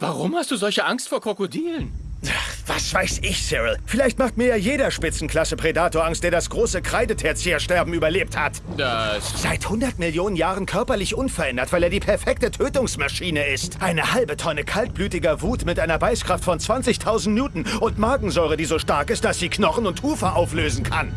Warum hast du solche Angst vor Krokodilen? Was weiß ich, Cyril? Vielleicht macht mir ja jeder Spitzenklasse-Predator Angst, der das große Kreideterziersterben überlebt hat. Das... Seit 100 Millionen Jahren körperlich unverändert, weil er die perfekte Tötungsmaschine ist. Eine halbe Tonne kaltblütiger Wut mit einer Beißkraft von 20.000 Newton und Magensäure, die so stark ist, dass sie Knochen und Ufer auflösen kann.